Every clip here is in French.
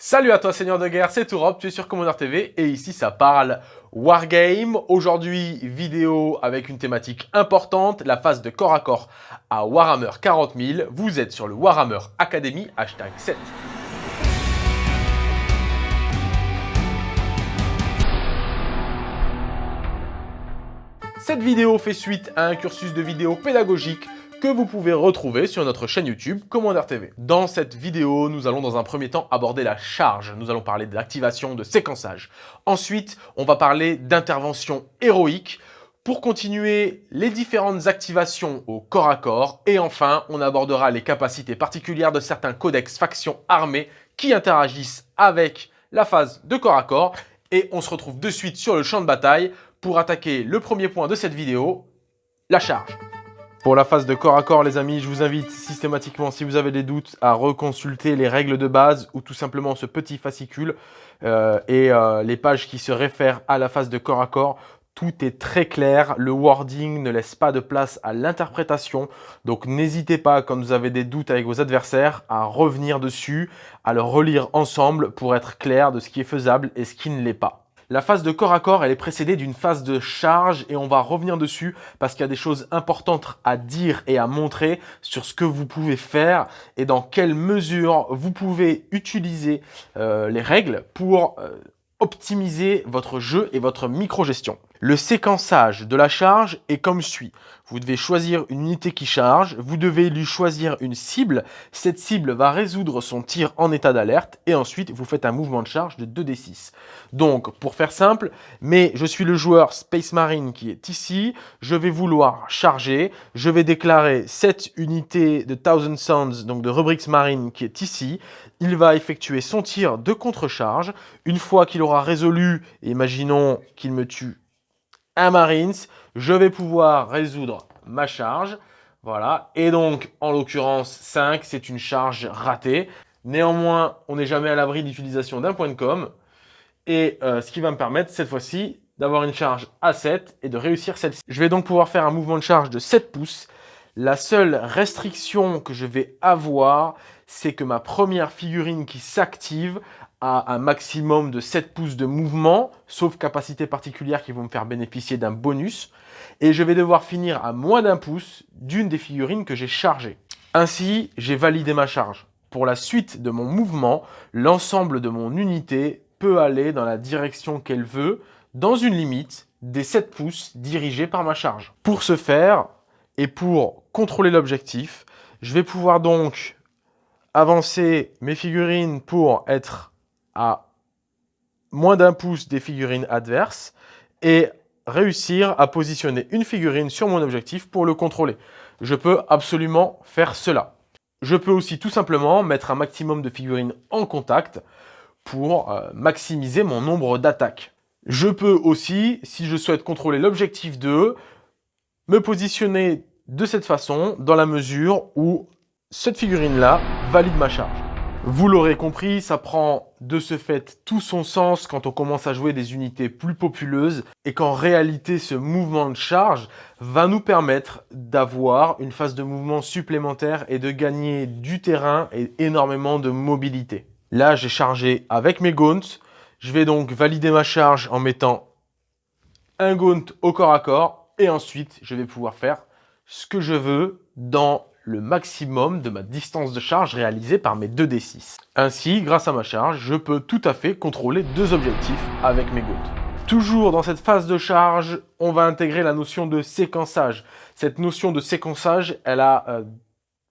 Salut à toi Seigneur de Guerre, c'est Tourop, tu es sur Commander TV et ici ça parle Wargame. Aujourd'hui, vidéo avec une thématique importante, la phase de corps à corps à Warhammer 40 000. Vous êtes sur le Warhammer Academy, hashtag 7. Cette vidéo fait suite à un cursus de vidéo pédagogique que vous pouvez retrouver sur notre chaîne YouTube Commander TV. Dans cette vidéo, nous allons dans un premier temps aborder la charge. Nous allons parler de l'activation de séquençage. Ensuite, on va parler d'intervention héroïque pour continuer les différentes activations au corps à corps. Et enfin, on abordera les capacités particulières de certains codex factions armées qui interagissent avec la phase de corps à corps. Et on se retrouve de suite sur le champ de bataille pour attaquer le premier point de cette vidéo, la charge. Pour la phase de corps à corps, les amis, je vous invite systématiquement, si vous avez des doutes, à reconsulter les règles de base ou tout simplement ce petit fascicule euh, et euh, les pages qui se réfèrent à la phase de corps à corps. Tout est très clair, le wording ne laisse pas de place à l'interprétation. Donc n'hésitez pas, quand vous avez des doutes avec vos adversaires, à revenir dessus, à le relire ensemble pour être clair de ce qui est faisable et ce qui ne l'est pas. La phase de corps à corps, elle est précédée d'une phase de charge et on va revenir dessus parce qu'il y a des choses importantes à dire et à montrer sur ce que vous pouvez faire et dans quelle mesure vous pouvez utiliser euh, les règles pour euh, optimiser votre jeu et votre micro-gestion. Le séquençage de la charge est comme suit. Vous devez choisir une unité qui charge, vous devez lui choisir une cible, cette cible va résoudre son tir en état d'alerte et ensuite vous faites un mouvement de charge de 2d6. Donc pour faire simple, mais je suis le joueur Space Marine qui est ici, je vais vouloir charger, je vais déclarer cette unité de Thousand Suns, donc de Rubrics Marine qui est ici, il va effectuer son tir de contre-charge, une fois qu'il aura résolu, imaginons qu'il me tue Marines, je vais pouvoir résoudre ma charge. Voilà, et donc en l'occurrence 5, c'est une charge ratée. Néanmoins, on n'est jamais à l'abri d'utilisation d'un point de com. Et euh, ce qui va me permettre cette fois-ci d'avoir une charge à 7 et de réussir celle-ci. Je vais donc pouvoir faire un mouvement de charge de 7 pouces. La seule restriction que je vais avoir, c'est que ma première figurine qui s'active a un maximum de 7 pouces de mouvement, sauf capacités particulières qui vont me faire bénéficier d'un bonus. Et je vais devoir finir à moins d'un pouce d'une des figurines que j'ai chargées. Ainsi, j'ai validé ma charge. Pour la suite de mon mouvement, l'ensemble de mon unité peut aller dans la direction qu'elle veut, dans une limite des 7 pouces dirigés par ma charge. Pour ce faire, et pour contrôler l'objectif, je vais pouvoir donc avancer mes figurines pour être à moins d'un pouce des figurines adverses et réussir à positionner une figurine sur mon objectif pour le contrôler. Je peux absolument faire cela. Je peux aussi tout simplement mettre un maximum de figurines en contact pour euh, maximiser mon nombre d'attaques. Je peux aussi, si je souhaite contrôler l'objectif 2, me positionner de cette façon dans la mesure où cette figurine-là valide ma charge. Vous l'aurez compris, ça prend de ce fait tout son sens quand on commence à jouer des unités plus populeuses et qu'en réalité ce mouvement de charge va nous permettre d'avoir une phase de mouvement supplémentaire et de gagner du terrain et énormément de mobilité. Là, j'ai chargé avec mes gaunts. Je vais donc valider ma charge en mettant un gaunt au corps à corps et ensuite je vais pouvoir faire ce que je veux dans le maximum de ma distance de charge réalisée par mes 2D6. Ainsi, grâce à ma charge, je peux tout à fait contrôler deux objectifs avec mes gouttes. Toujours dans cette phase de charge, on va intégrer la notion de séquençage. Cette notion de séquençage, elle a euh,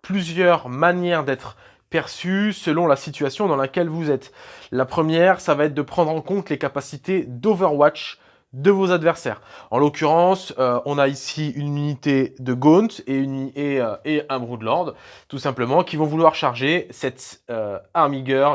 plusieurs manières d'être perçue selon la situation dans laquelle vous êtes. La première, ça va être de prendre en compte les capacités d'Overwatch de vos adversaires. En l'occurrence, euh, on a ici une unité de Gaunt euh, et, un Broodlord, tout simplement, qui vont vouloir charger cette euh,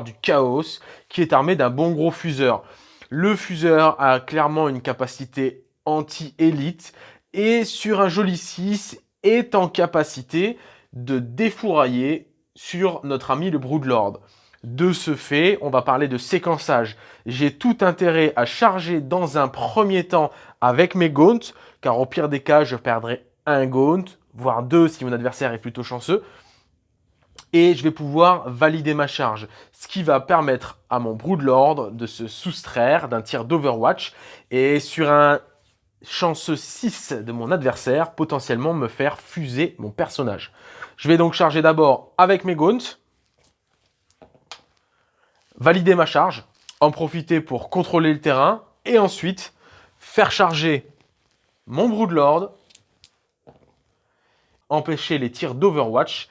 du Chaos, qui est armé d'un bon gros fuseur. Le fuseur a clairement une capacité anti-élite, et sur un joli 6, est en capacité de défourailler sur notre ami le Broodlord. De ce fait, on va parler de séquençage. J'ai tout intérêt à charger dans un premier temps avec mes gaunts, car au pire des cas, je perdrai un gaunt, voire deux si mon adversaire est plutôt chanceux. et je vais pouvoir valider ma charge, ce qui va permettre à mon Broodlord de se soustraire d'un tir d'Overwatch et sur un chanceux 6 de mon adversaire, potentiellement me faire fuser mon personnage. Je vais donc charger d'abord avec mes gaunts, valider ma charge, en profiter pour contrôler le terrain et ensuite faire charger mon Broodlord, empêcher les tirs d'Overwatch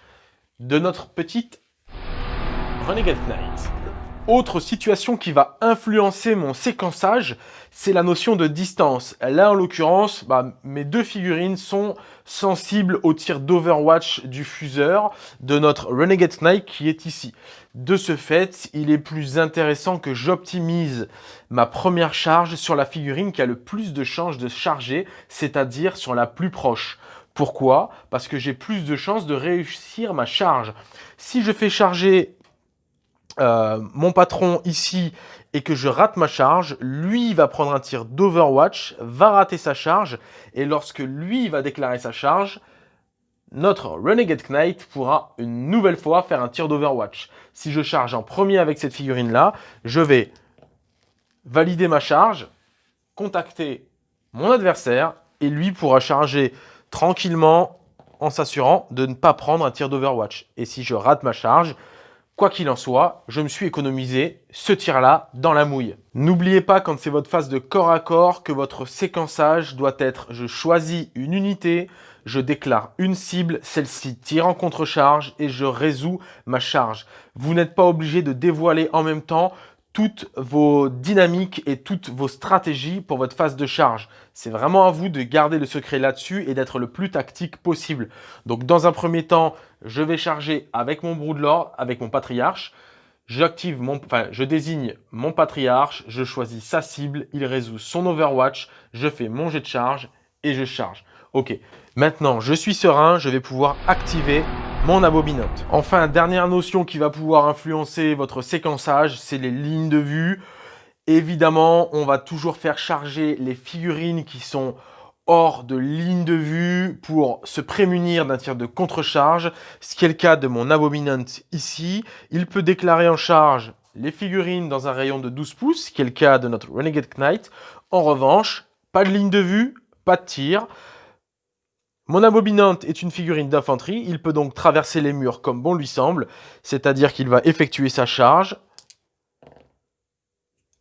de notre petite Renegade Knight. Autre situation qui va influencer mon séquençage, c'est la notion de distance. Là, en l'occurrence, bah, mes deux figurines sont sensibles au tir d'Overwatch du fuseur de notre Renegade Knight qui est ici. De ce fait, il est plus intéressant que j'optimise ma première charge sur la figurine qui a le plus de chances de charger, c'est-à-dire sur la plus proche. Pourquoi? Parce que j'ai plus de chances de réussir ma charge. Si je fais charger euh, mon patron ici et que je rate ma charge, lui va prendre un tir d'Overwatch, va rater sa charge, et lorsque lui va déclarer sa charge, notre Renegade Knight pourra une nouvelle fois faire un tir d'Overwatch. Si je charge en premier avec cette figurine-là, je vais valider ma charge, contacter mon adversaire, et lui pourra charger tranquillement en s'assurant de ne pas prendre un tir d'Overwatch. Et si je rate ma charge, Quoi qu'il en soit, je me suis économisé ce tir-là dans la mouille. N'oubliez pas quand c'est votre phase de corps à corps que votre séquençage doit être je choisis une unité, je déclare une cible, celle-ci tire en contre-charge et je résous ma charge. Vous n'êtes pas obligé de dévoiler en même temps toutes vos dynamiques et toutes vos stratégies pour votre phase de charge. C'est vraiment à vous de garder le secret là-dessus et d'être le plus tactique possible. Donc dans un premier temps, je vais charger avec mon Broodlord, avec mon Patriarche. J'active mon, enfin, je désigne mon Patriarche, je choisis sa cible, il résout son Overwatch, je fais mon jet de charge et je charge. Ok, maintenant je suis serein, je vais pouvoir activer mon abominante. Enfin, dernière notion qui va pouvoir influencer votre séquençage, c'est les lignes de vue. Évidemment, on va toujours faire charger les figurines qui sont hors de ligne de vue pour se prémunir d'un tir de contre-charge, ce qui est le cas de mon Abominant ici. Il peut déclarer en charge les figurines dans un rayon de 12 pouces, ce qui est le cas de notre Renegade Knight. En revanche, pas de ligne de vue, pas de tir. Mon abominante est une figurine d'infanterie, il peut donc traverser les murs comme bon lui semble, c'est-à-dire qu'il va effectuer sa charge,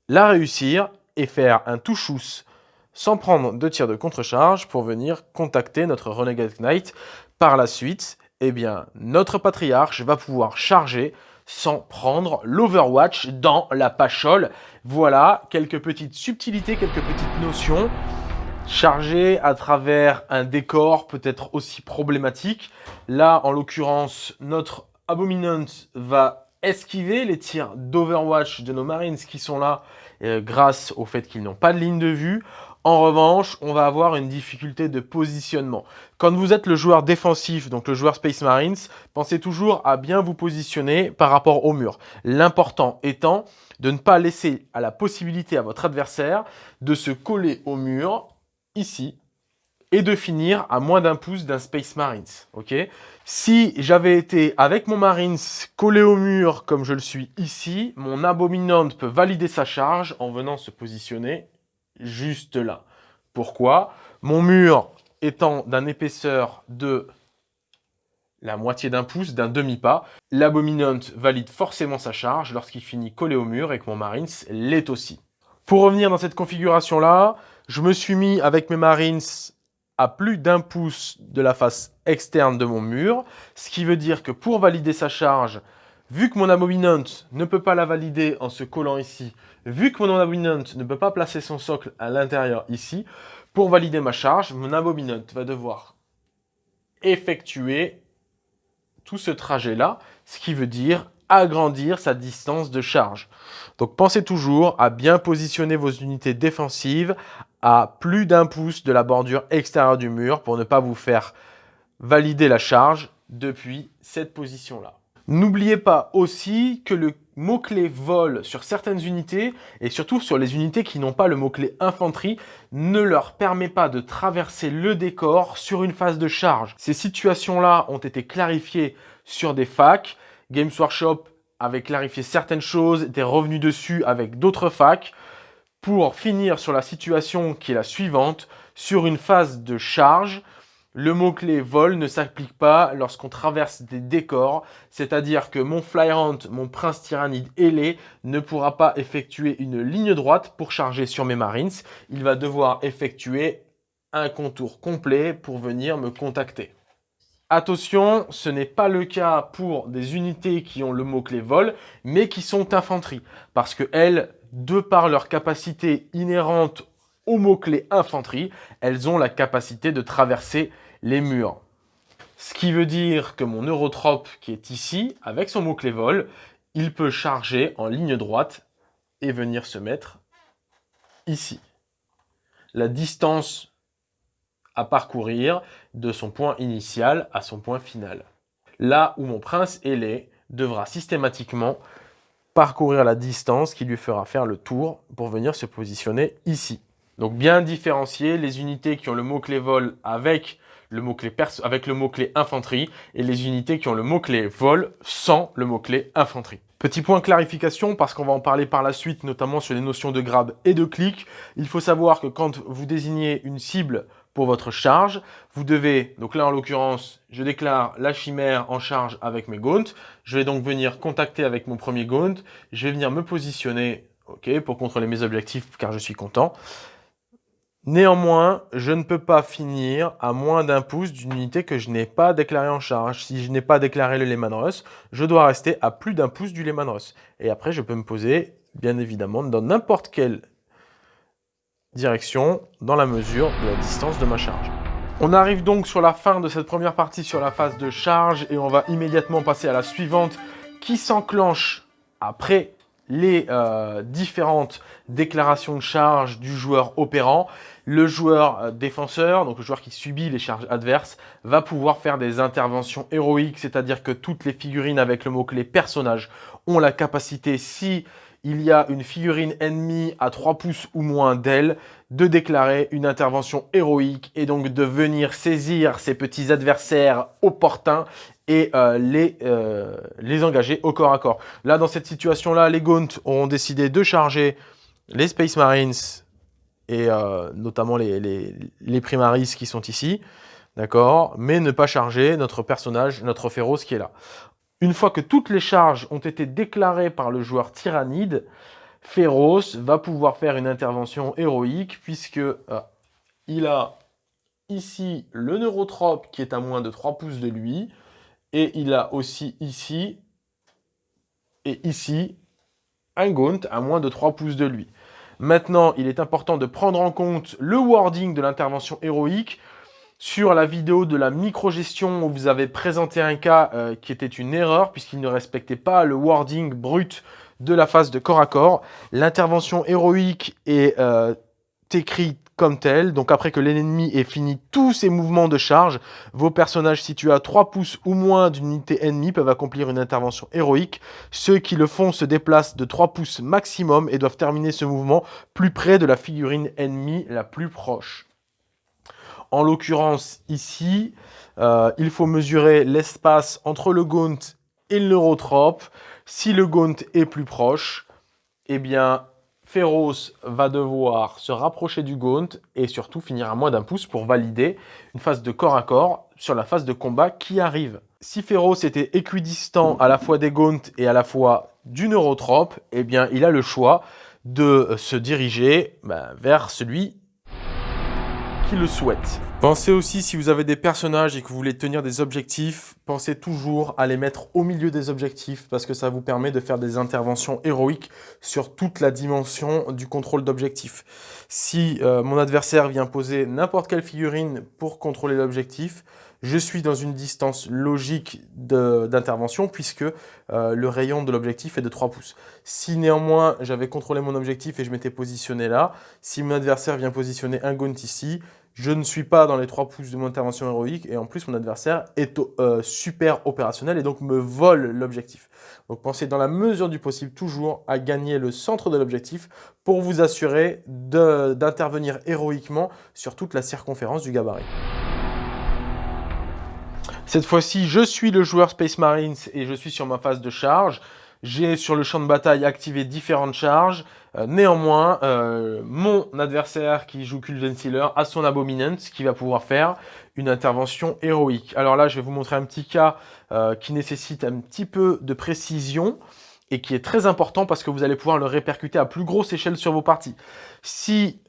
la réussir et faire un touchous sans prendre de tir de contre-charge pour venir contacter notre Renegade Knight. Par la suite, eh bien, notre patriarche va pouvoir charger sans prendre l'Overwatch dans la pachole. Voilà quelques petites subtilités, quelques petites notions chargé à travers un décor peut-être aussi problématique. Là, en l'occurrence, notre Abominant va esquiver les tirs d'Overwatch de nos Marines qui sont là euh, grâce au fait qu'ils n'ont pas de ligne de vue. En revanche, on va avoir une difficulté de positionnement. Quand vous êtes le joueur défensif, donc le joueur Space Marines, pensez toujours à bien vous positionner par rapport au mur. L'important étant de ne pas laisser à la possibilité à votre adversaire de se coller au mur et de finir à moins d'un pouce d'un Space Marines. ok? Si j'avais été avec mon Marines collé au mur comme je le suis ici, mon Abominant peut valider sa charge en venant se positionner juste là. Pourquoi? Mon mur étant d'une épaisseur de la moitié d'un pouce, d'un demi-pas, l'Abominant valide forcément sa charge lorsqu'il finit collé au mur et que mon Marines l'est aussi. Pour revenir dans cette configuration-là, je me suis mis avec mes Marines à plus d'un pouce de la face externe de mon mur, ce qui veut dire que pour valider sa charge, vu que mon Abominant ne peut pas la valider en se collant ici, vu que mon Abominant ne peut pas placer son socle à l'intérieur ici, pour valider ma charge, mon Abominant va devoir effectuer tout ce trajet-là, ce qui veut dire agrandir sa distance de charge. Donc pensez toujours à bien positionner vos unités défensives à plus d'un pouce de la bordure extérieure du mur pour ne pas vous faire valider la charge depuis cette position-là. N'oubliez pas aussi que le mot-clé vol sur certaines unités, et surtout sur les unités qui n'ont pas le mot-clé infanterie, ne leur permet pas de traverser le décor sur une phase de charge. Ces situations-là ont été clarifiées sur des facs, Games Workshop avait clarifié certaines choses, était revenu dessus avec d'autres facs pour finir sur la situation qui est la suivante, sur une phase de charge, le mot-clé vol ne s'applique pas lorsqu'on traverse des décors, c'est-à-dire que mon Flyhunt, mon prince tyrannide ailé, ne pourra pas effectuer une ligne droite pour charger sur mes Marines. Il va devoir effectuer un contour complet pour venir me contacter. Attention, ce n'est pas le cas pour des unités qui ont le mot-clé vol, mais qui sont infanterie, parce que elles, de par leur capacité inhérente au mot-clé infanterie, elles ont la capacité de traverser les murs. Ce qui veut dire que mon Eurotrope qui est ici, avec son mot-clé vol, il peut charger en ligne droite et venir se mettre ici. La distance parcourir de son point initial à son point final. Là où mon prince ailé devra systématiquement parcourir la distance qui lui fera faire le tour pour venir se positionner ici. Donc bien différencier les unités qui ont le mot-clé vol avec le mot-clé avec le mot-clé infanterie et les unités qui ont le mot-clé vol sans le mot-clé infanterie. Petit point clarification, parce qu'on va en parler par la suite, notamment sur les notions de grab et de clic. Il faut savoir que quand vous désignez une cible votre charge, vous devez, donc là en l'occurrence, je déclare la chimère en charge avec mes gaunts. Je vais donc venir contacter avec mon premier gaunt. Je vais venir me positionner ok, pour contrôler mes objectifs car je suis content. Néanmoins, je ne peux pas finir à moins d'un pouce d'une unité que je n'ai pas déclarée en charge. Si je n'ai pas déclaré le Lehman Russ, je dois rester à plus d'un pouce du Lehman Russ. Et après, je peux me poser, bien évidemment, dans n'importe quelle direction, dans la mesure de la distance de ma charge. On arrive donc sur la fin de cette première partie sur la phase de charge et on va immédiatement passer à la suivante qui s'enclenche après les euh, différentes déclarations de charge du joueur opérant. Le joueur euh, défenseur, donc le joueur qui subit les charges adverses, va pouvoir faire des interventions héroïques, c'est-à-dire que toutes les figurines avec le mot-clé personnage ont la capacité, si il y a une figurine ennemie à 3 pouces ou moins d'elle, de déclarer une intervention héroïque et donc de venir saisir ses petits adversaires opportuns et euh, les, euh, les engager au corps à corps. Là, dans cette situation-là, les Gaunt ont décidé de charger les Space Marines et euh, notamment les, les, les, Primaris qui sont ici, d'accord Mais ne pas charger notre personnage, notre féroce qui est là. Une fois que toutes les charges ont été déclarées par le joueur tyrannide, Féroce va pouvoir faire une intervention héroïque puisque il a ici le neurotrope qui est à moins de 3 pouces de lui, et il a aussi ici et ici un gaunt à moins de 3 pouces de lui. Maintenant, il est important de prendre en compte le wording de l'intervention héroïque. Sur la vidéo de la micro-gestion, vous avez présenté un cas euh, qui était une erreur puisqu'il ne respectait pas le wording brut de la phase de corps à corps. L'intervention héroïque est euh, écrite comme tel. Donc après que l'ennemi ait fini tous ses mouvements de charge, vos personnages situés à 3 pouces ou moins d'une unité ennemie peuvent accomplir une intervention héroïque. Ceux qui le font se déplacent de 3 pouces maximum et doivent terminer ce mouvement plus près de la figurine ennemie la plus proche. En l'occurrence ici, euh, il faut mesurer l'espace entre le gaunt et le neurotrope. Si le gaunt est plus proche, eh bien Féroce va devoir se rapprocher du Gaunt et surtout finir à moins d'un pouce pour valider une phase de corps à corps sur la phase de combat qui arrive. Si Féroce était équidistant à la fois des Gaunt et à la fois du Neurotrope, eh bien il a le choix de se diriger ben, vers celui le souhaite. Pensez aussi, si vous avez des personnages et que vous voulez tenir des objectifs, pensez toujours à les mettre au milieu des objectifs parce que ça vous permet de faire des interventions héroïques sur toute la dimension du contrôle d'objectif. Si euh, mon adversaire vient poser n'importe quelle figurine pour contrôler l'objectif, je suis dans une distance logique d'intervention puisque euh, le rayon de l'objectif est de 3 pouces. Si néanmoins j'avais contrôlé mon objectif et je m'étais positionné là, si mon adversaire vient positionner un gaunt ici, je ne suis pas dans les 3 pouces de mon intervention héroïque et en plus mon adversaire est euh, super opérationnel et donc me vole l'objectif. Donc pensez dans la mesure du possible toujours à gagner le centre de l'objectif pour vous assurer d'intervenir héroïquement sur toute la circonférence du gabarit. Cette fois-ci, je suis le joueur Space Marines et je suis sur ma phase de charge. J'ai sur le champ de bataille activé différentes charges. Euh, néanmoins, euh, mon adversaire qui joue Cult Sealer a son Abominant qui va pouvoir faire une intervention héroïque. Alors là, je vais vous montrer un petit cas euh, qui nécessite un petit peu de précision et qui est très important parce que vous allez pouvoir le répercuter à plus grosse échelle sur vos parties. Si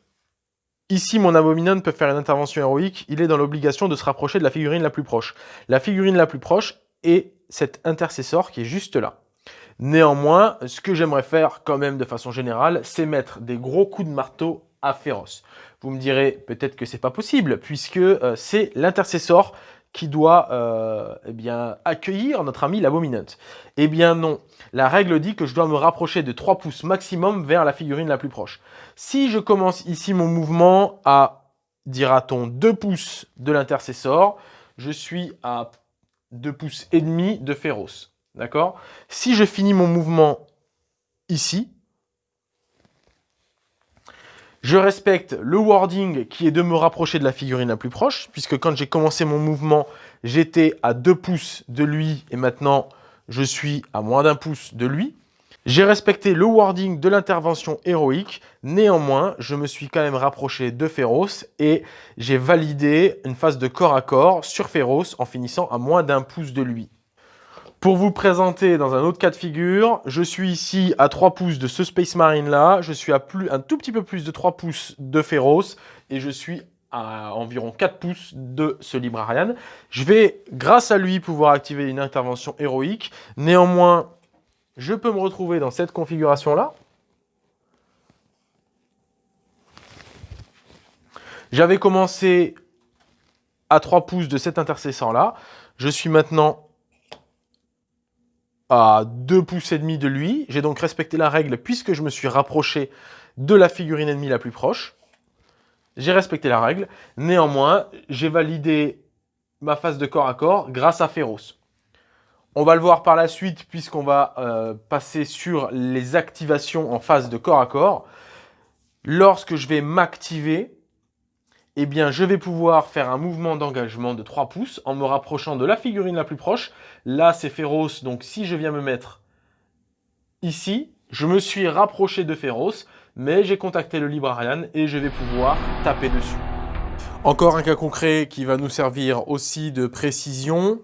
ici mon Abominant peut faire une intervention héroïque, il est dans l'obligation de se rapprocher de la figurine la plus proche. La figurine la plus proche est cet intercesseur qui est juste là. Néanmoins, ce que j'aimerais faire quand même de façon générale, c'est mettre des gros coups de marteau à féroce. Vous me direz peut-être que c'est pas possible, puisque euh, c'est l'intercesseur qui doit euh, eh bien, accueillir notre ami l'abominant. Eh bien non, la règle dit que je dois me rapprocher de 3 pouces maximum vers la figurine la plus proche. Si je commence ici mon mouvement à, dira-t-on, 2 pouces de l'intercesseur, je suis à 2 pouces et demi de féroce. D'accord? Si je finis mon mouvement ici, je respecte le wording qui est de me rapprocher de la figurine la plus proche, puisque quand j'ai commencé mon mouvement, j'étais à 2 pouces de lui, et maintenant je suis à moins d'un pouce de lui. J'ai respecté le wording de l'intervention héroïque, néanmoins, je me suis quand même rapproché de Féroce et j'ai validé une phase de corps à corps sur Féroce en finissant à moins d'un pouce de lui. Pour vous présenter dans un autre cas de figure, je suis ici à 3 pouces de ce Space Marine là, je suis à plus, un tout petit peu plus de 3 pouces de Féroce et je suis à environ 4 pouces de ce Librarian. Je vais, grâce à lui, pouvoir activer une intervention héroïque. Néanmoins, je peux me retrouver dans cette configuration-là. J'avais commencé à 3 pouces de cet intercesseur-là. Je suis maintenant à 2 pouces et demi de lui. J'ai donc respecté la règle puisque je me suis rapproché de la figurine ennemie la plus proche. J'ai respecté la règle. Néanmoins, j'ai validé ma phase de corps à corps grâce à Féroce. On va le voir par la suite puisqu'on va euh, passer sur les activations en phase de corps à corps. Lorsque je vais m'activer, eh bien, je vais pouvoir faire un mouvement d'engagement de 3 pouces en me rapprochant de la figurine la plus proche. Là, c'est féroce, donc si je viens me mettre ici, je me suis rapproché de féroce, mais j'ai contacté le Librarian et je vais pouvoir taper dessus. Encore un cas concret qui va nous servir aussi de précision.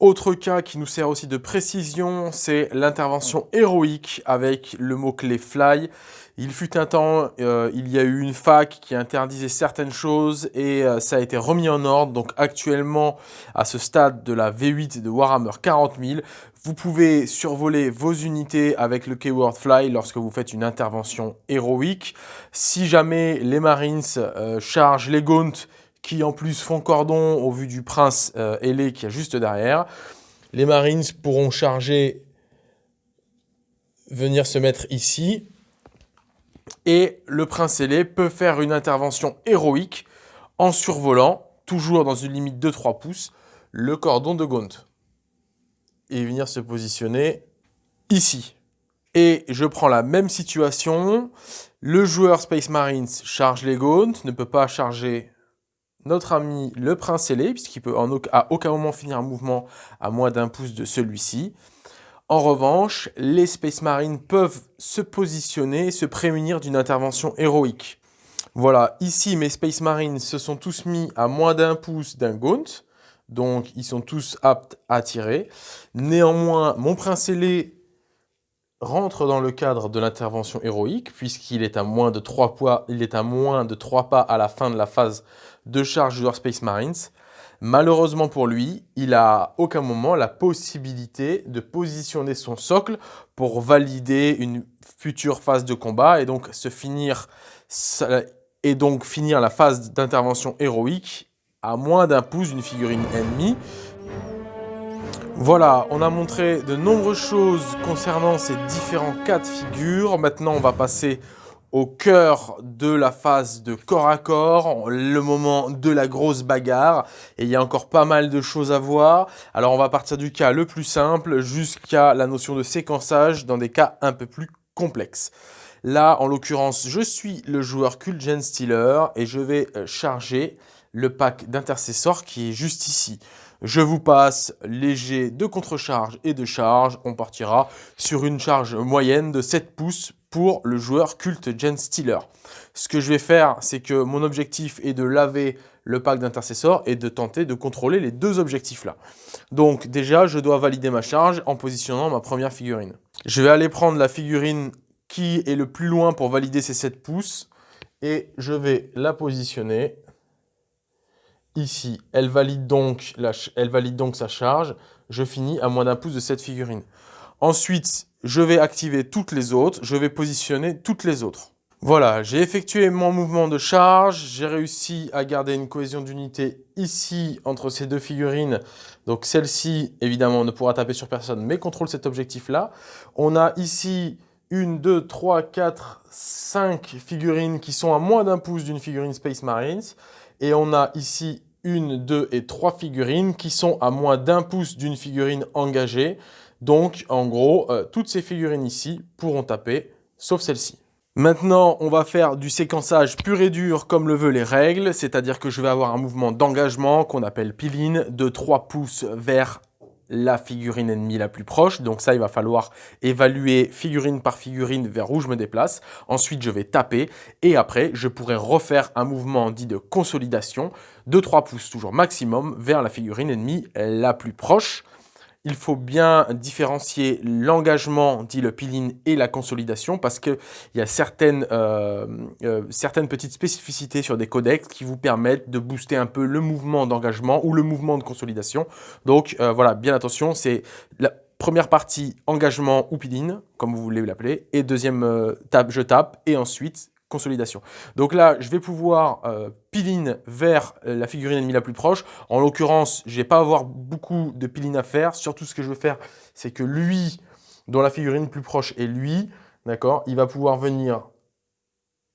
Autre cas qui nous sert aussi de précision, c'est l'intervention héroïque avec le mot-clé fly. Il fut un temps, euh, il y a eu une fac qui interdisait certaines choses et euh, ça a été remis en ordre. Donc actuellement, à ce stade de la V8 de Warhammer 40 000, vous pouvez survoler vos unités avec le keyword fly lorsque vous faites une intervention héroïque. Si jamais les Marines euh, chargent les Gaunt qui en plus font cordon au vu du prince ailé qui est juste derrière. Les Marines pourront charger, venir se mettre ici. Et le prince ailé peut faire une intervention héroïque en survolant, toujours dans une limite de 3 pouces, le cordon de Gaunt. Et venir se positionner ici. Et je prends la même situation. Le joueur Space Marines charge les Gaunt, ne peut pas charger notre ami le prince ailé, puisqu'il peut à aucun moment finir un mouvement à moins d'un pouce de celui-ci. En revanche, les Space Marines peuvent se positionner, se prémunir d'une intervention héroïque. Voilà, ici mes Space Marines se sont tous mis à moins d'un pouce d'un Gaunt, donc ils sont tous aptes à tirer. Néanmoins, mon prince ailé rentre dans le cadre de l'intervention héroïque, puisqu'il est, à moins de 3 il est à moins de 3 pas à la fin de la phase de charge de Space Marines. Malheureusement pour lui, il a aucun moment la possibilité de positionner son socle pour valider une future phase de combat et donc se finir et donc finir la phase d'intervention héroïque à moins d'un pouce d'une figurine ennemie. Voilà, on a montré de nombreuses choses concernant ces différents cas de figure. Maintenant, on va passer au cœur de la phase de corps à corps, le moment de la grosse bagarre. Et il y a encore pas mal de choses à voir. Alors on va partir du cas le plus simple jusqu'à la notion de séquençage dans des cas un peu plus complexes. Là, en l'occurrence, je suis le joueur Cult Gen Stealer et je vais euh, charger le pack d'intercesseurs qui est juste ici. Je vous passe léger de contre-charge et de charge. On partira sur une charge moyenne de 7 pouces pour le joueur culte Gen Stealer. Ce que je vais faire, c'est que mon objectif est de laver le pack d'intercesseurs et de tenter de contrôler les deux objectifs là. Donc déjà, je dois valider ma charge en positionnant ma première figurine. Je vais aller prendre la figurine qui est le plus loin pour valider ces 7 pouces et je vais la positionner ici. Elle valide, donc sa charge. Je finis à moins d'un pouce de cette figurine. Ensuite, je vais activer toutes les autres. Je vais positionner toutes les autres. Voilà, j'ai effectué mon mouvement de charge. J'ai réussi à garder une cohésion d'unité ici entre ces deux figurines. Donc celle-ci, évidemment, ne pourra taper sur personne, mais contrôle cet objectif-là. On a ici une, deux, trois, quatre, cinq figurines qui sont à moins d'un pouce d'une figurine Space Marines. Et on a ici une, deux et trois figurines qui sont à moins d'un pouce d'une figurine engagée. Donc, en gros, euh, toutes ces figurines ici pourront taper, sauf celle-ci. Maintenant, on va faire du séquençage pur et dur comme le veulent les règles, c'est-à-dire que je vais avoir un mouvement d'engagement qu'on appelle piline de 3 pouces vers la figurine ennemie la plus proche. Donc ça, il va falloir évaluer figurine par figurine vers où je me déplace. Ensuite, je vais taper et après, je pourrai refaire un mouvement dit de consolidation de 3 pouces toujours maximum vers la figurine ennemie la plus proche il faut bien différencier l'engagement, dit le peeling, et la consolidation parce qu'il y a certaines, euh, euh, certaines petites spécificités sur des codecs qui vous permettent de booster un peu le mouvement d'engagement ou le mouvement de consolidation. Donc euh, voilà, bien attention, c'est la première partie engagement ou peeling, comme vous voulez l'appeler, et deuxième tape, je tape, et ensuite consolidation. Donc là, je vais pouvoir euh, piline vers euh, la figurine ennemie la plus proche. En l'occurrence, je vais pas avoir beaucoup de piline à faire. Surtout, ce que je veux faire, c'est que lui, dont la figurine plus proche est lui, d'accord, il va pouvoir venir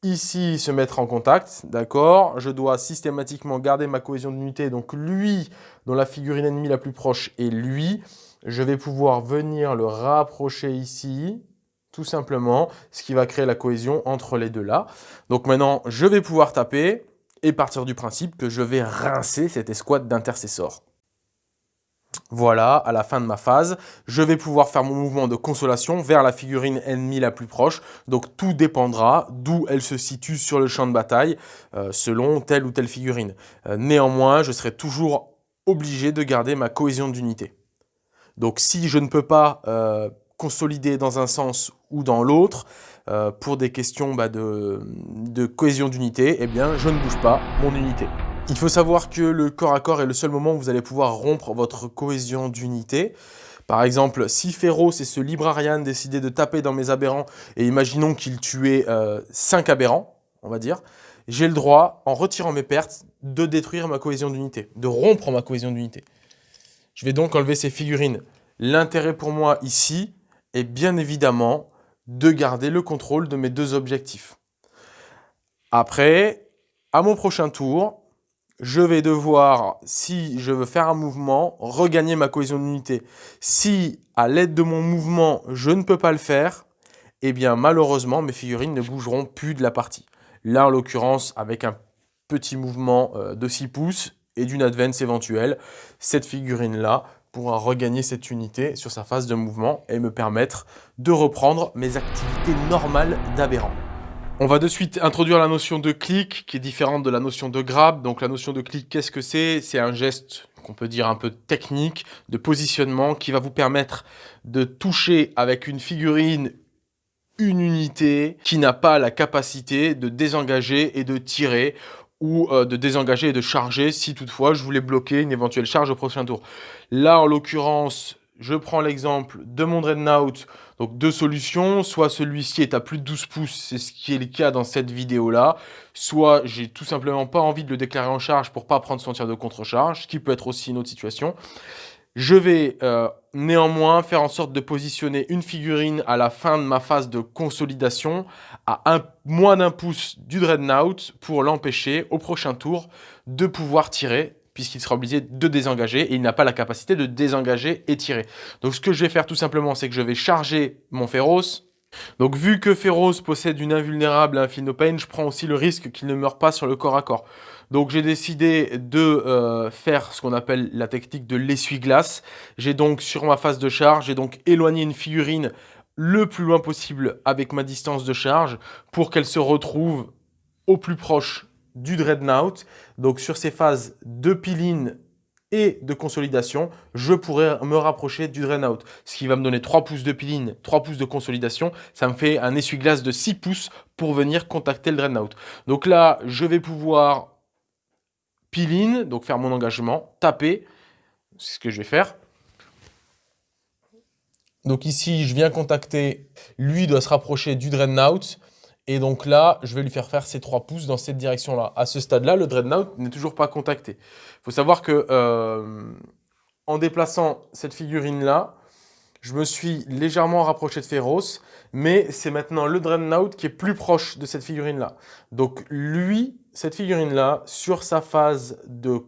ici se mettre en contact, d'accord Je dois systématiquement garder ma cohésion d'unité. Donc lui, dont la figurine ennemie la plus proche est lui, je vais pouvoir venir le rapprocher ici, tout simplement, ce qui va créer la cohésion entre les deux là. Donc maintenant, je vais pouvoir taper et partir du principe que je vais rincer cette escouade d'intercesseurs. Voilà, à la fin de ma phase, je vais pouvoir faire mon mouvement de consolation vers la figurine ennemie la plus proche. Donc tout dépendra d'où elle se situe sur le champ de bataille euh, selon telle ou telle figurine. Euh, néanmoins, je serai toujours obligé de garder ma cohésion d'unité. Donc si je ne peux pas euh, consolider dans un sens ou dans l'autre, euh, pour des questions bah, de, cohésion d'unité, eh bien, je ne bouge pas mon unité. Il faut savoir que le corps à corps est le seul moment où vous allez pouvoir rompre votre cohésion d'unité. Par exemple, si Féroce et ce Librarian décidaient de taper dans mes aberrants, et imaginons qu'ils tuaient 5 euh, aberrants, on va dire, j'ai le droit, en retirant mes pertes, de détruire ma cohésion d'unité, de rompre ma cohésion d'unité. Je vais donc enlever ces figurines. L'intérêt pour moi ici, et bien évidemment de garder le contrôle de mes deux objectifs. Après, à mon prochain tour, je vais devoir, si je veux faire un mouvement, regagner ma cohésion d'unité. Si, à l'aide de mon mouvement, je ne peux pas le faire, eh bien malheureusement, mes figurines ne bougeront plus de la partie. Là, en l'occurrence, avec un petit mouvement euh, de 6 pouces et d'une advance éventuelle, cette figurine-là pourra regagner cette unité sur sa phase de mouvement et me permettre de reprendre mes activités normales d'aberrant. On va de suite introduire la notion de clic qui est différente de la notion de grab. Donc la notion de clic, qu'est-ce que c'est? C'est un geste qu'on peut dire un peu technique, de positionnement qui va vous permettre de toucher avec une figurine une unité qui n'a pas la capacité de désengager et de tirer ou euh, de désengager et de charger si toutefois je voulais bloquer une éventuelle charge au prochain tour. Là, en l'occurrence, je prends l'exemple de mon Dreadnought, donc deux solutions, soit celui-ci est à plus de 12 pouces, c'est ce qui est le cas dans cette vidéo-là, soit j'ai tout simplement pas envie de le déclarer en charge pour pas prendre son tir de contre-charge, ce qui peut être aussi une autre situation. Je vais euh, néanmoins faire en sorte de positionner une figurine à la fin de ma phase de consolidation à un, moins d'un pouce du Dreadnought pour l'empêcher au prochain tour de pouvoir tirer puisqu'il sera obligé de désengager et il n'a pas la capacité de désengager et tirer. Donc ce que je vais faire tout simplement, c'est que je vais charger mon Féroce. Donc vu que Féroce possède une invulnérable Infinopane, je prends aussi le risque qu'il ne meure pas sur le corps à corps. Donc j'ai décidé de euh, faire ce qu'on appelle la technique de l'essuie-glace. J'ai donc sur ma phase de charge, j'ai donc éloigné une figurine le plus loin possible avec ma distance de charge pour qu'elle se retrouve au plus proche du Dreadnought. Donc sur ces phases de piline et de consolidation, je pourrais me rapprocher du Dreadnought. Ce qui va me donner 3 pouces de piline, 3 pouces de consolidation. Ça me fait un essuie-glace de 6 pouces pour venir contacter le Dreadnought. Donc là, je vais pouvoir piline, donc faire mon engagement, taper. C'est ce que je vais faire. Donc ici, je viens contacter, lui doit se rapprocher du Dreadnought. Et donc là, je vais lui faire faire ses 3 pouces dans cette direction-là. À ce stade-là, le Dreadnought n'est toujours pas contacté. Il faut savoir que euh, en déplaçant cette figurine-là, je me suis légèrement rapproché de Féroce, mais c'est maintenant le Dreadnought qui est plus proche de cette figurine-là. Donc lui, cette figurine-là, sur sa phase de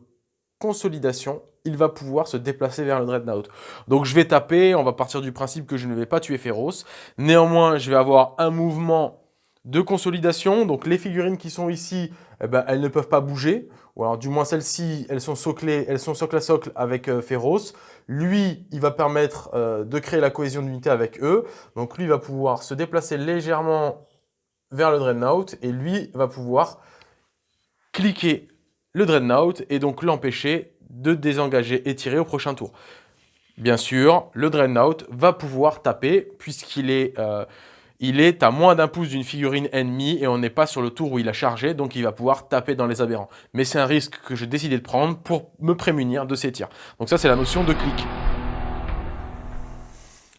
consolidation, il va pouvoir se déplacer vers le Dreadnought. Donc je vais taper, on va partir du principe que je ne vais pas tuer Féroce. Néanmoins, je vais avoir un mouvement de consolidation. Donc les figurines qui sont ici, eh ben, elles ne peuvent pas bouger. Ou alors du moins celles-ci, elles sont soclées, elles sont socle à socle avec euh, Féroce. Lui, il va permettre euh, de créer la cohésion d'unité avec eux. Donc lui va pouvoir se déplacer légèrement vers le Dreadnought et lui va pouvoir cliquer le Dreadnought et donc l'empêcher de désengager et tirer au prochain tour. Bien sûr, le Dreadnought va pouvoir taper puisqu'il est euh, il est à moins d'un pouce d'une figurine ennemie et on n'est pas sur le tour où il a chargé, donc il va pouvoir taper dans les aberrants. Mais c'est un risque que j'ai décidé de prendre pour me prémunir de ces tirs. Donc ça, c'est la notion de clic.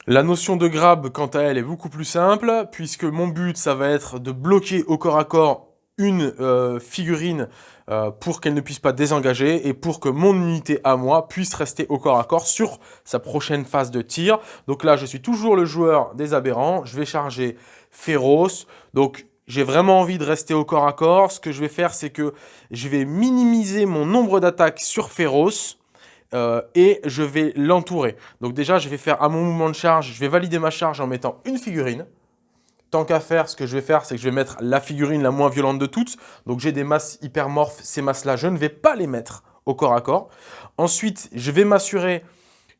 La notion de grab, quant à elle, est beaucoup plus simple, puisque mon but, ça va être de bloquer au corps à corps une euh, figurine euh, pour qu'elle ne puisse pas désengager et pour que mon unité à moi puisse rester au corps à corps sur sa prochaine phase de tir. Donc là, je suis toujours le joueur des aberrants. Je vais charger féroce. Donc j'ai vraiment envie de rester au corps à corps. Ce que je vais faire, c'est que je vais minimiser mon nombre d'attaques sur féroce. Euh, et je vais l'entourer. Donc déjà, je vais faire à mon mouvement de charge, je vais valider ma charge en mettant une figurine. Qu'à faire, ce que je vais faire, c'est que je vais mettre la figurine la moins violente de toutes. Donc j'ai des masses hypermorphes, ces masses-là, je ne vais pas les mettre au corps à corps. Ensuite, je vais m'assurer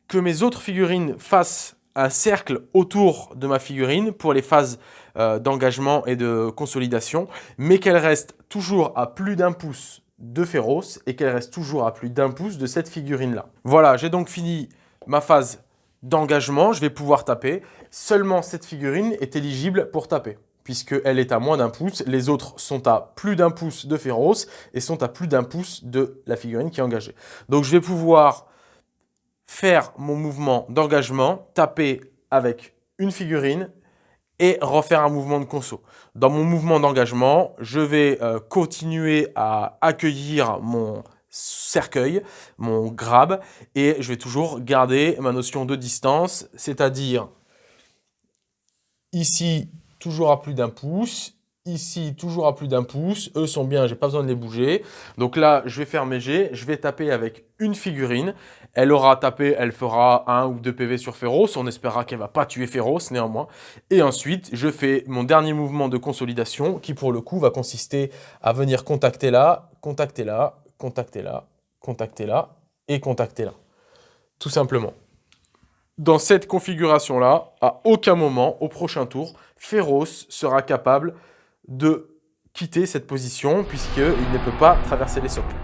que mes autres figurines fassent un cercle autour de ma figurine pour les phases euh, d'engagement et de consolidation, mais qu'elle reste toujours à plus d'un pouce de féroce et qu'elle reste toujours à plus d'un pouce de cette figurine-là. Voilà, j'ai donc fini ma phase d'engagement, je vais pouvoir taper. Seulement cette figurine est éligible pour taper, puisqu'elle est à moins d'un pouce. Les autres sont à plus d'un pouce de féroce et sont à plus d'un pouce de la figurine qui est engagée. Donc je vais pouvoir faire mon mouvement d'engagement, taper avec une figurine et refaire un mouvement de conso. Dans mon mouvement d'engagement, je vais euh, continuer à accueillir mon cercueil, mon grab, et je vais toujours garder ma notion de distance, c'est-à-dire ici, toujours à plus d'un pouce, ici, toujours à plus d'un pouce, eux sont bien, j'ai pas besoin de les bouger. Donc là, je vais faire mes jets, je vais taper avec une figurine, elle aura tapé, elle fera un ou deux PV sur Féroce, on espérera qu'elle va pas tuer Féroce néanmoins. Et ensuite, je fais mon dernier mouvement de consolidation qui pour le coup va consister à venir contacter là, contacter là, contacter là et contacter là. Tout simplement. Dans cette configuration-là, à aucun moment, au prochain tour, Féroce sera capable de quitter cette position puisqu'il ne peut pas traverser les socles.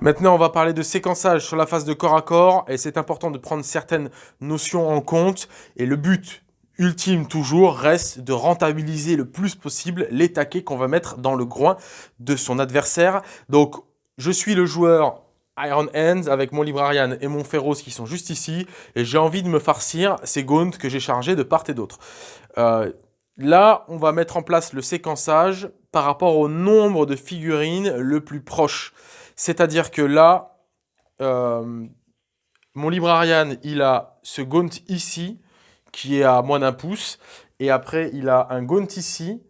Maintenant, on va parler de séquençage sur la phase de corps à corps et c'est important de prendre certaines notions en compte et le but ultime toujours reste de rentabiliser le plus possible les taquets qu'on va mettre dans le groin de son adversaire. Donc, je suis le joueur Iron Hands avec mon Librarian et mon Féroce qui sont juste ici. Et j'ai envie de me farcir ces gaunts que j'ai chargés de part et d'autre. Euh, là, on va mettre en place le séquençage par rapport au nombre de figurines le plus proche. C'est-à-dire que là, euh, mon Librarian, il a ce gaunt ici qui est à moins d'un pouce. Et après, il a un gaunt ici.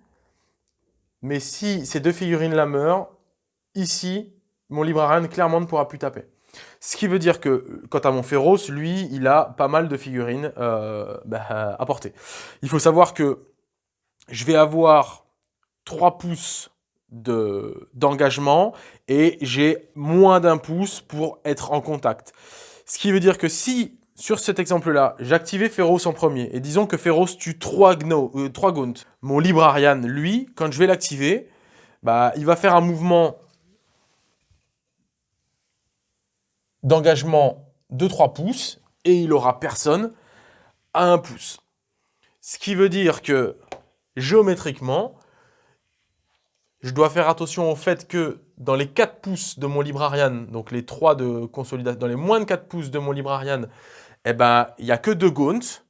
Mais si ces deux figurines-là meurent, ici, mon librarian clairement ne pourra plus taper. Ce qui veut dire que, quant à mon féroce, lui, il a pas mal de figurines euh, bah, à porter. Il faut savoir que je vais avoir 3 pouces d'engagement et j'ai moins d'un pouce pour être en contact. Ce qui veut dire que si, sur cet exemple-là, j'activais Féroce en premier, et disons que Féroce tue 3, gno, euh, mon Librarian, lui, quand je vais l'activer, bah, il va faire un mouvement d'engagement de 3 pouces, et il aura personne à 1 pouce. Ce qui veut dire que, géométriquement, je dois faire attention au fait que dans les 4 pouces de mon Librarian, donc les 3 de consolidation, dans les moins de 4 pouces de mon Librarian, eh ben, il n'y a que 2 gaunts.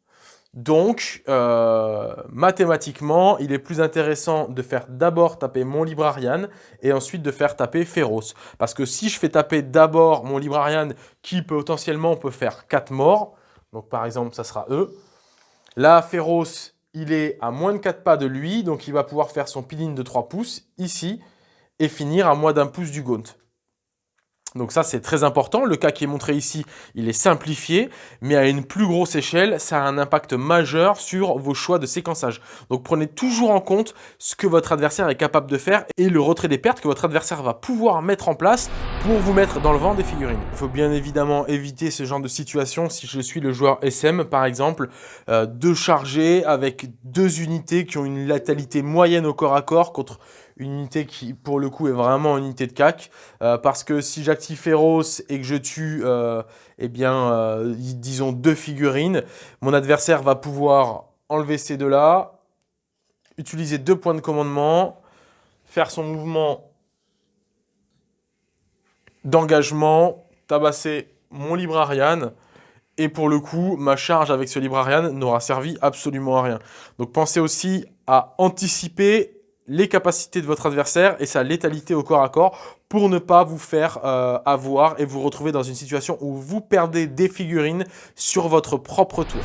Donc, euh, mathématiquement, il est plus intéressant de faire d'abord taper mon Librarian et ensuite de faire taper Féroce. Parce que si je fais taper d'abord mon Librarian qui potentiellement peut faire 4 morts, donc par exemple, ça sera E, là, Féroce, il est à moins de 4 pas de lui, donc il va pouvoir faire son piline de 3 pouces ici et finir à moins d'un pouce du gaunt. Donc ça, c'est très important. Le cas qui est montré ici, il est simplifié, mais à une plus grosse échelle, ça a un impact majeur sur vos choix de séquençage. Donc prenez toujours en compte ce que votre adversaire est capable de faire et le retrait des pertes que votre adversaire va pouvoir mettre en place pour vous mettre dans le vent des figurines. Il faut bien évidemment éviter ce genre de situation si je suis le joueur SM, par exemple, euh, de charger avec deux unités qui ont une latalité moyenne au corps à corps contre une unité qui, pour le coup, est vraiment une unité de cac. Euh, parce que si j'active Féroce et que je tue, euh, eh bien, euh, disons deux figurines, mon adversaire va pouvoir enlever ces deux-là, utiliser deux points de commandement, faire son mouvement d'engagement, tabasser mon Librarian, et pour le coup, ma charge avec ce Librarian n'aura servi absolument à rien. Donc pensez aussi à anticiper les capacités de votre adversaire et sa létalité au corps à corps pour ne pas vous faire euh, avoir et vous retrouver dans une situation où vous perdez des figurines sur votre propre tour.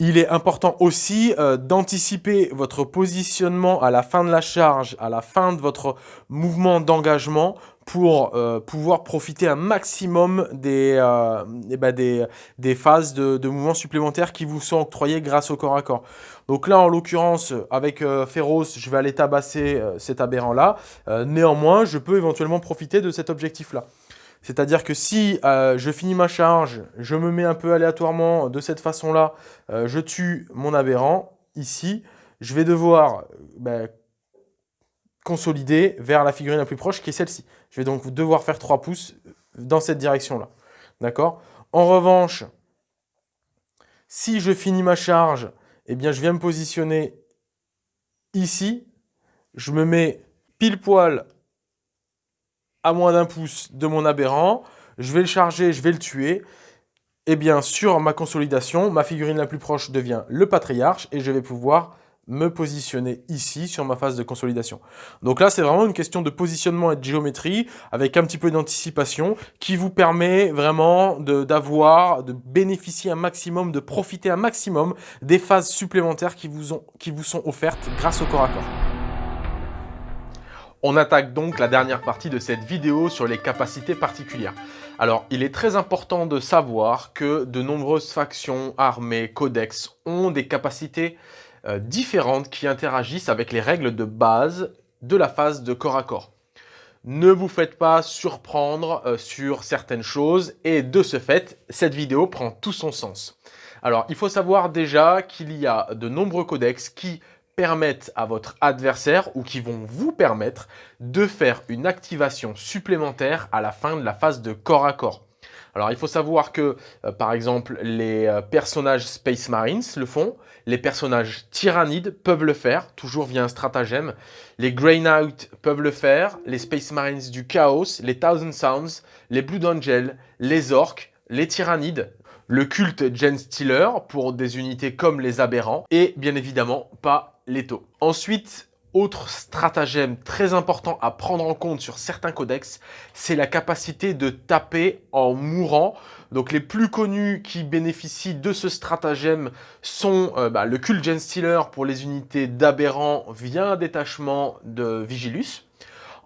Il est important aussi euh, d'anticiper votre positionnement à la fin de la charge, à la fin de votre mouvement d'engagement pour euh, pouvoir profiter un maximum des, euh, eh ben des, des, phases de, de, mouvements supplémentaires qui vous sont octroyées grâce au corps à corps. Donc là, en l'occurrence, avec euh, Féroce, je vais aller tabasser cet aberrant-là. néanmoins, je peux éventuellement profiter de cet objectif-là. C'est-à-dire que si je finis ma charge, je me mets un peu aléatoirement de cette façon-là, je tue mon aberrant, ici, je vais devoir ben, consolider vers la figurine la plus proche qui est celle-ci. Je vais donc devoir faire 3 pouces dans cette direction-là. D'accord? En revanche, si je finis ma charge, eh bien je viens me positionner ici. Je me mets pile poil à moins d'un pouce de mon aberrant. Je vais le charger, je vais le tuer. Eh bien, sur ma consolidation, ma figurine la plus proche devient le patriarche et je vais pouvoir me positionner ici sur ma phase de consolidation. Donc là, c'est vraiment une question de positionnement et de géométrie avec un petit peu d'anticipation qui vous permet vraiment d'avoir, de, bénéficier un maximum, de profiter un maximum des phases supplémentaires qui vous, ont, qui vous sont offertes grâce au corps à corps. On attaque donc la dernière partie de cette vidéo sur les capacités particulières. Alors, il est très important de savoir que de nombreuses factions, armées, codex ont des capacités euh, différentes qui interagissent avec les règles de base de la phase de corps à corps. Ne vous faites pas surprendre euh, sur certaines choses et de ce fait, cette vidéo prend tout son sens. Alors, il faut savoir déjà qu'il y a de nombreux codex qui permettent à votre adversaire ou qui vont vous permettre de faire une activation supplémentaire à la fin de la phase de corps à corps. Alors il faut savoir que, euh, par exemple, les euh, personnages Space Marines le font, les personnages Tyrannides peuvent le faire, toujours via un stratagème, les Grey Knight peuvent le faire, les Space Marines du Chaos, les Thousand Sounds, les Blood Angel, les Orcs, les Tyrannides, le culte Gen Stealer pour des unités comme les Aberrants, et bien évidemment pas Leto. Ensuite, autre stratagème très important à prendre en compte sur certains codex, c'est la capacité de taper en mourant. Donc les plus connus qui bénéficient de ce stratagème sont euh, bah, le Cult Gen Stealer pour les unités d'aberrants via un détachement de Vigilus.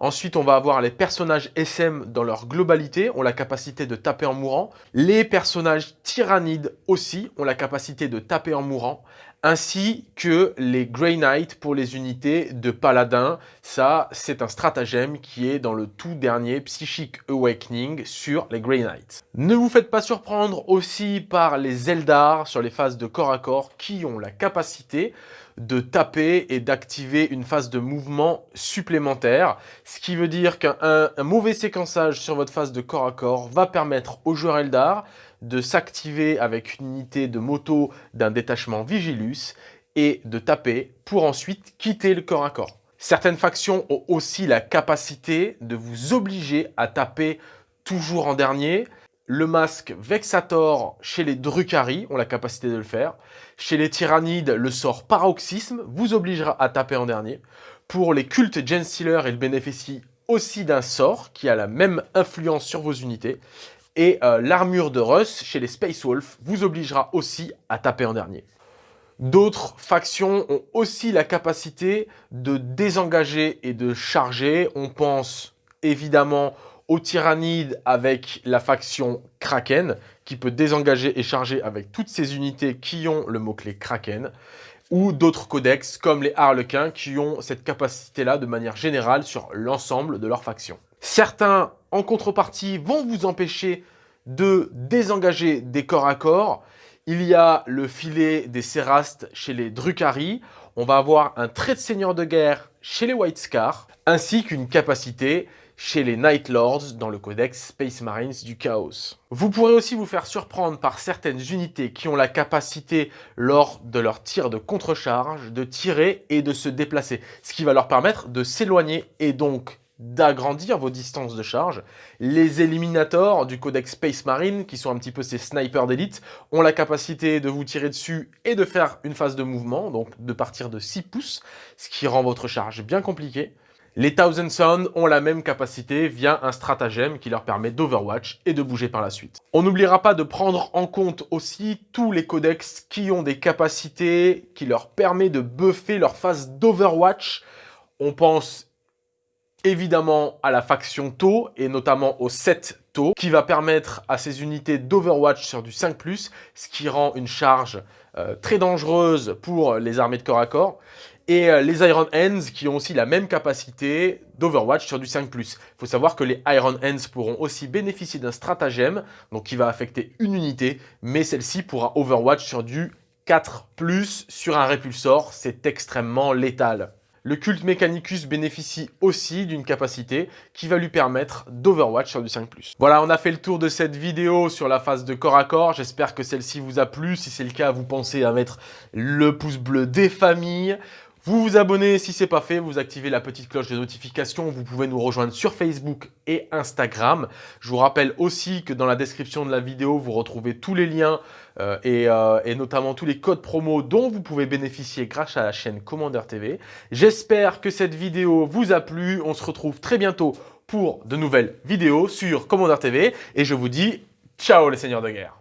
Ensuite, on va avoir les personnages SM dans leur globalité, ont la capacité de taper en mourant. Les personnages tyrannides aussi ont la capacité de taper en mourant, ainsi que les Grey Knight pour les unités de Paladin. Ça, c'est un stratagème qui est dans le tout dernier Psychic Awakening sur les Grey Knight. Ne vous faites pas surprendre aussi par les Eldar sur les phases de corps à corps qui ont la capacité de taper et d'activer une phase de mouvement supplémentaire, ce qui veut dire qu'un mauvais séquençage sur votre phase de corps à corps va permettre au joueur Eldar de s'activer avec une unité de moto d'un détachement Vigilus et de taper pour ensuite quitter le corps à corps. Certaines factions ont aussi la capacité de vous obliger à taper toujours en dernier. Le masque Vexator chez les Drukhari ont la capacité de le faire. Chez les Tyrannides, le sort Paroxysme vous obligera à taper en dernier. Pour les cultes Gensealer, il bénéficie aussi d'un sort qui a la même influence sur vos unités. Et euh, l'armure de Russ chez les Space Wolf vous obligera aussi à taper en dernier. D'autres factions ont aussi la capacité de désengager et de charger. On pense évidemment aux tyrannides avec la faction Kraken, qui peut désengager et charger avec toutes ces unités qui ont le mot-clé Kraken, ou d'autres codex comme les Harlequins qui ont cette capacité-là de manière générale sur l'ensemble de leur faction. Certains, en contrepartie, vont vous empêcher de désengager des corps à corps. Il y a le filet des Sérastes chez les Drukhari. On va avoir un trait de seigneur de guerre chez les White Scar, ainsi qu'une capacité chez les Night Lords dans le codex Space Marines du Chaos. Vous pourrez aussi vous faire surprendre par certaines unités qui ont la capacité, lors de leur tir de contre-charge, de tirer et de se déplacer, ce qui va leur permettre de s'éloigner et donc d'agrandir vos distances de charge. Les Eliminators du codex Space Marine, qui sont un petit peu ces snipers d'élite, ont la capacité de vous tirer dessus et de faire une phase de mouvement, donc de partir de 6 pouces, ce qui rend votre charge bien compliquée. Les Thousand Sun ont la même capacité via un stratagème qui leur permet d'Overwatch et de bouger par la suite. On n'oubliera pas de prendre en compte aussi tous les codex qui ont des capacités qui leur permettent de buffer leur phase d'Overwatch. On pense évidemment à la faction taux et notamment au 7 taux qui va permettre à ces unités d'Overwatch sur du 5+, ce qui rend une charge euh, très dangereuse pour les armées de corps à corps. Et euh, les Iron Hands qui ont aussi la même capacité d'Overwatch sur du 5+. Il faut savoir que les Iron Hands pourront aussi bénéficier d'un stratagème, donc qui va affecter une unité, mais celle-ci pourra Overwatch sur du 4+, sur un répulsor, c'est extrêmement létal. Le culte Mechanicus bénéficie aussi d'une capacité qui va lui permettre d'Overwatch sur du 5+. Voilà, on a fait le tour de cette vidéo sur la phase de corps à corps. J'espère que celle-ci vous a plu. Si c'est le cas, vous pensez à mettre le pouce bleu des familles. Vous vous abonnez si ce n'est pas fait, vous activez la petite cloche de notification, vous pouvez nous rejoindre sur Facebook et Instagram. Je vous rappelle aussi que dans la description de la vidéo, vous retrouvez tous les liens euh, euh, et, notamment tous les codes promo dont vous pouvez bénéficier grâce à la chaîne Commander TV. J'espère que cette vidéo vous a plu, on se retrouve très bientôt pour de nouvelles vidéos sur Commander TV et je vous dis ciao les seigneurs de guerre